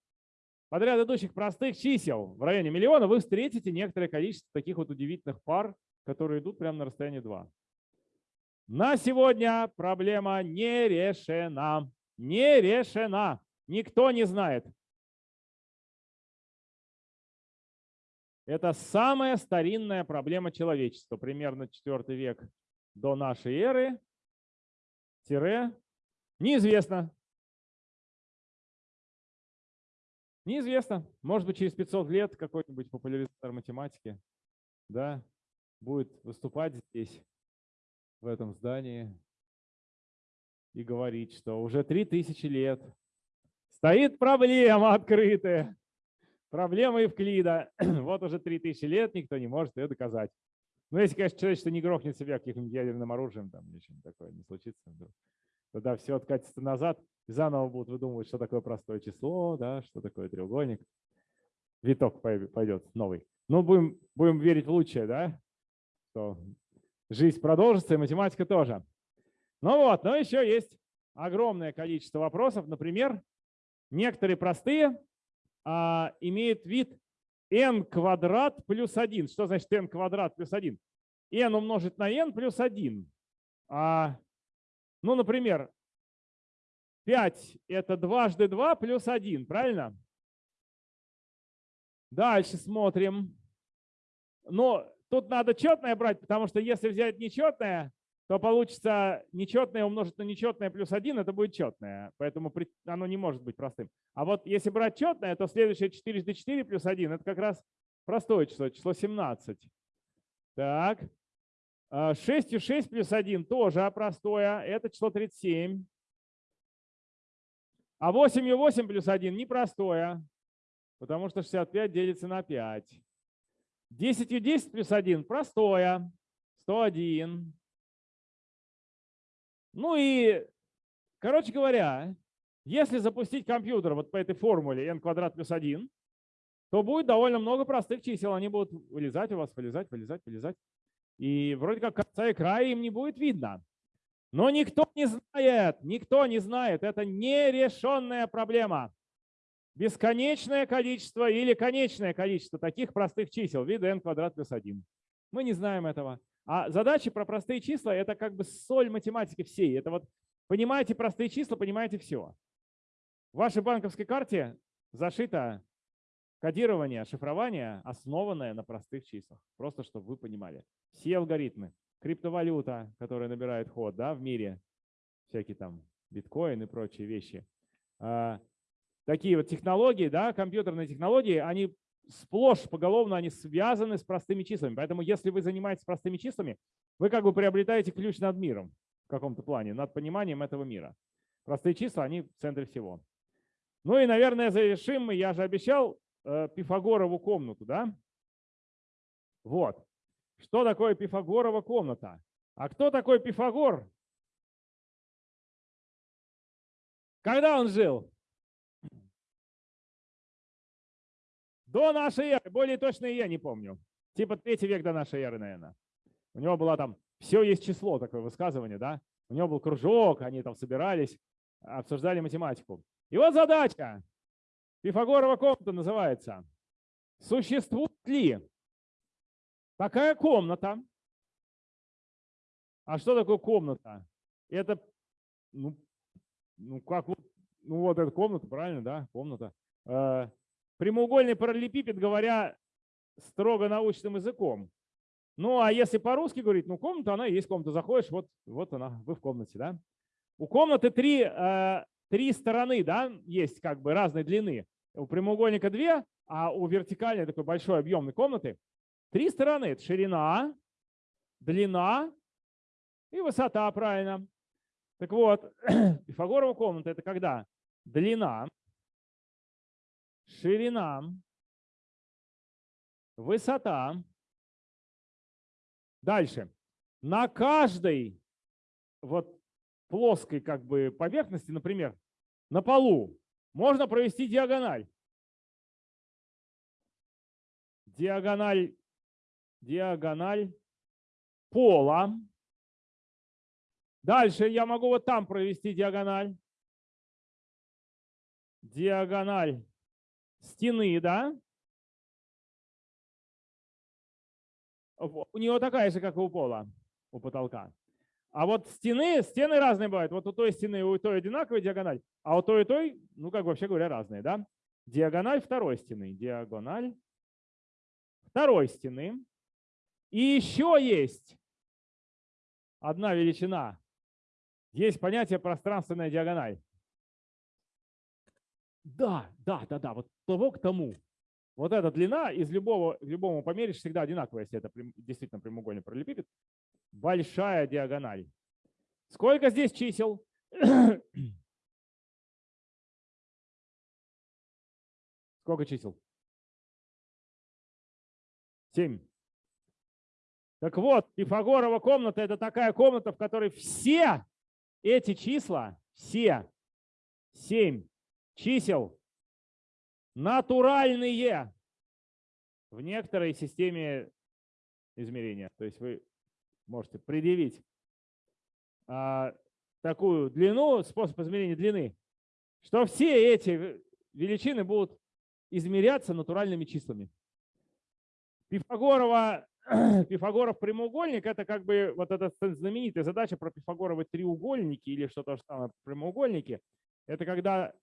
S1: подряд идущих простых чисел в районе миллиона вы встретите некоторое количество таких вот удивительных пар, которые идут прямо на расстоянии 2. На сегодня проблема не решена. Не решена. Никто не знает. Это самая старинная проблема человечества, примерно 4 век до нашей эры. Тире. Неизвестно. Неизвестно. Может быть, через 500 лет какой-нибудь популяризатор математики да, будет выступать здесь, в этом здании, и говорить, что уже 3000 лет стоит проблема открытая. Проблема Евклида. Вот уже 3000 лет никто не может ее доказать. Ну, если, конечно, человечество не грохнет себя каким-нибудь ядерным оружием, там или что-нибудь такое не случится вдруг тогда все откатится назад, и заново будут выдумывать, что такое простое число, да, что такое треугольник. Виток пойдет новый. Ну, будем, будем верить в лучшее, да, что жизнь продолжится, и математика тоже. Ну вот, но еще есть огромное количество вопросов. Например, некоторые простые а, имеют вид n квадрат плюс 1. Что значит n квадрат плюс 1? n умножить на n плюс 1. А ну, например, 5 – это дважды 2 плюс 1, правильно? Дальше смотрим. Но тут надо четное брать, потому что если взять нечетное, то получится нечетное умножить на нечетное плюс 1, это будет четное. Поэтому оно не может быть простым. А вот если брать четное, то следующее 4 до 4 плюс 1 – это как раз простое число, число 17. Так, 6 и 6 плюс 1 тоже простое, это число 37. А 8 и 8 плюс 1 непростое, потому что 65 делится на 5. 10 и 10 плюс 1 простое, 101. Ну и, короче говоря, если запустить компьютер вот по этой формуле n квадрат плюс 1, то будет довольно много простых чисел. Они будут вылезать у вас, вылезать, вылезать, вылезать. И вроде как конца и края им не будет видно. Но никто не знает, никто не знает. Это нерешенная проблема. Бесконечное количество или конечное количество таких простых чисел вида n квадрат плюс 1. Мы не знаем этого. А задачи про простые числа – это как бы соль математики всей. Это вот понимаете простые числа, понимаете все. В вашей банковской карте зашито Кодирование, шифрование, основанное на простых числах. Просто чтобы вы понимали. Все алгоритмы. Криптовалюта, которая набирает ход да, в мире, всякие там биткоин и прочие вещи. А, такие вот технологии, да, компьютерные технологии, они сплошь поголовно они связаны с простыми числами. Поэтому если вы занимаетесь простыми числами, вы как бы приобретаете ключ над миром в каком-то плане, над пониманием этого мира. Простые числа, они в центре всего. Ну и, наверное, завершим я же обещал, Пифагорову комнату, да? Вот. Что такое Пифагорова комната? А кто такой Пифагор? Когда он жил? До нашей эры, более точно я не помню. Типа третий век до нашей эры, наверное. У него было там, все есть число, такое высказывание, да? У него был кружок, они там собирались, обсуждали математику. И вот задача. Пифагорова комната называется. Существует ли такая комната? А что такое комната? Это, ну, ну как вот, ну вот эта комната, правильно, да, комната. Э, прямоугольный параллелепипед, говоря строго научным языком. Ну а если по-русски говорить, ну комната, она есть комната, заходишь, вот, вот она, вы в комнате, да. У комнаты три, э, три стороны, да, есть как бы разной длины. У прямоугольника две, а у вертикальной такой большой объемной комнаты три стороны. Это ширина, длина и высота, правильно. Так вот, Пифагорова комната – это когда длина, ширина, высота. Дальше. На каждой вот плоской как бы поверхности, например, на полу, можно провести диагональ. Диагональ, диагональ пола. Дальше я могу вот там провести диагональ. Диагональ стены, да? У него такая же, как и у пола, у потолка. А вот стены, стены разные бывают. Вот у той стены у той одинаковая диагональ, а у той и той, ну как вообще говоря, разные, да? Диагональ второй стены, диагональ второй стены. И еще есть одна величина. Есть понятие пространственная диагональ. Да, да, да, да, вот того к тому. Вот эта длина из любого, любому померишь всегда одинаковая, если это действительно прямоугольный параллелепипед. Большая диагональ. Сколько здесь чисел? Сколько чисел? Семь. Так вот, Пифагорова комната – это такая комната, в которой все эти числа, все семь чисел натуральные в некоторой системе измерения. То есть вы можете предъявить а, такую длину, способ измерения длины, что все эти величины будут измеряться натуральными числами. Пифагорова, Пифагоров прямоугольник – это как бы вот эта знаменитая задача про Пифагоровы треугольники или что-то самое прямоугольники. Это когда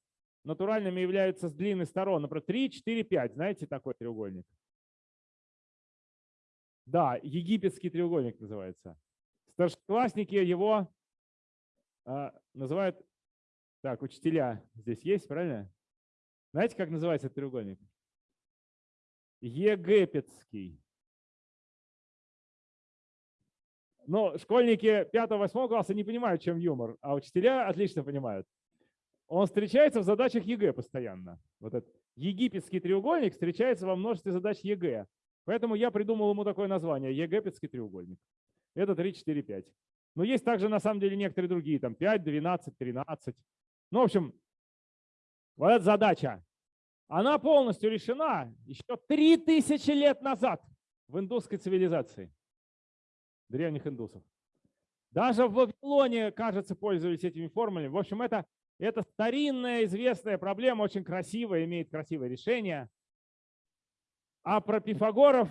S1: натуральными являются длины сторон, например, 3, 4, 5. Знаете такой треугольник? Да, египетский треугольник называется. Старшеклассники его э, называют, так, учителя здесь есть, правильно? Знаете, как называется треугольник? Египетский. Но школьники 5-8 класса не понимают, чем юмор, а учителя отлично понимают. Он встречается в задачах ЕГЭ постоянно. Вот этот египетский треугольник встречается во множестве задач ЕГЭ. Поэтому я придумал ему такое название – египетский треугольник. Это 3, 4, 5. Но есть также на самом деле некоторые другие, там 5, 12, 13. Ну, в общем, вот эта задача, она полностью решена еще 3000 лет назад в индусской цивилизации, древних индусов. Даже в Вавилоне, кажется, пользовались этими формулами. В общем, это, это старинная известная проблема, очень красивая, имеет красивое решение. А про Пифагоров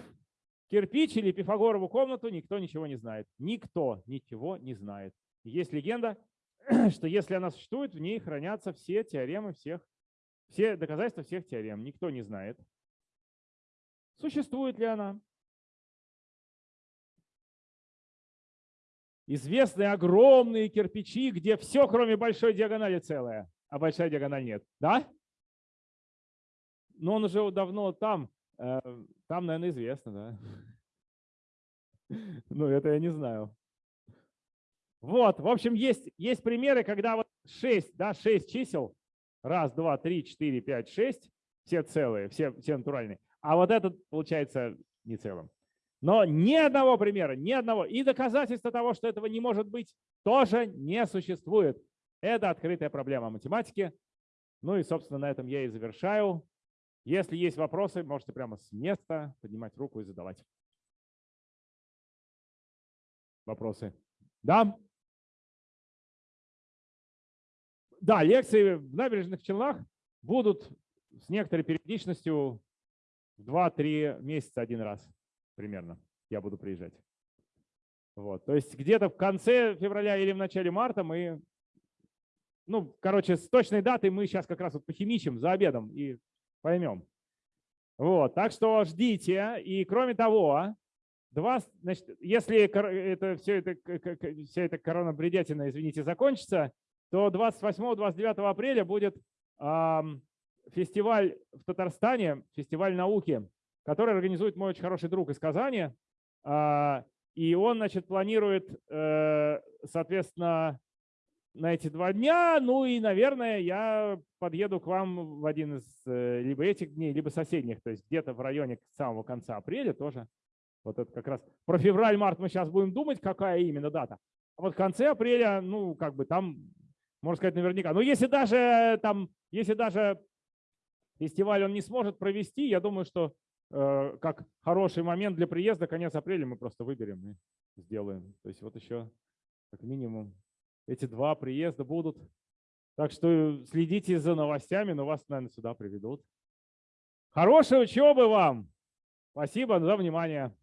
S1: кирпич или Пифагорову комнату никто ничего не знает. Никто ничего не знает. Есть легенда, что если она существует, в ней хранятся все теоремы всех, все доказательства всех теорем. Никто не знает. Существует ли она? Известны огромные кирпичи, где все, кроме большой диагонали, целое, а большая диагональ нет. Да? Но он уже давно там, там, наверное, известно, да. Ну, это я не знаю. Вот, в общем, есть, есть примеры, когда вот 6, да, 6 чисел, раз, два, три, четыре, пять, шесть, все целые, все, все натуральные. А вот этот получается не целым. Но ни одного примера, ни одного. И доказательства того, что этого не может быть, тоже не существует. Это открытая проблема математики. Ну и, собственно, на этом я и завершаю. Если есть вопросы, можете прямо с места поднимать руку и задавать. Вопросы? Да? Да, лекции в набережных Челнах будут с некоторой периодичностью в 2-3 месяца один раз примерно я буду приезжать. Вот. То есть где-то в конце февраля или в начале марта мы, ну, короче, с точной датой мы сейчас как раз вот похимичим за обедом и поймем. Вот, так что ждите. И кроме того, два, значит, если это все это, вся эта коронабредятина, извините, закончится, то 28-29 апреля будет фестиваль в Татарстане, фестиваль науки, который организует мой очень хороший друг из Казани. А, и он, значит, планирует, э, соответственно, на эти два дня. Ну и, наверное, я подъеду к вам в один из э, либо этих дней, либо соседних, то есть где-то в районе самого конца апреля тоже. Вот это как раз про февраль-март мы сейчас будем думать, какая именно дата. А вот в конце апреля, ну, как бы там, можно сказать, наверняка. Но если даже там, если даже фестиваль он не сможет провести, я думаю, что э, как хороший момент для приезда, конец апреля мы просто выберем и сделаем. То есть вот еще как минимум эти два приезда будут. Так что следите за новостями, но вас, наверное, сюда приведут. Хорошей учебы вам! Спасибо за внимание.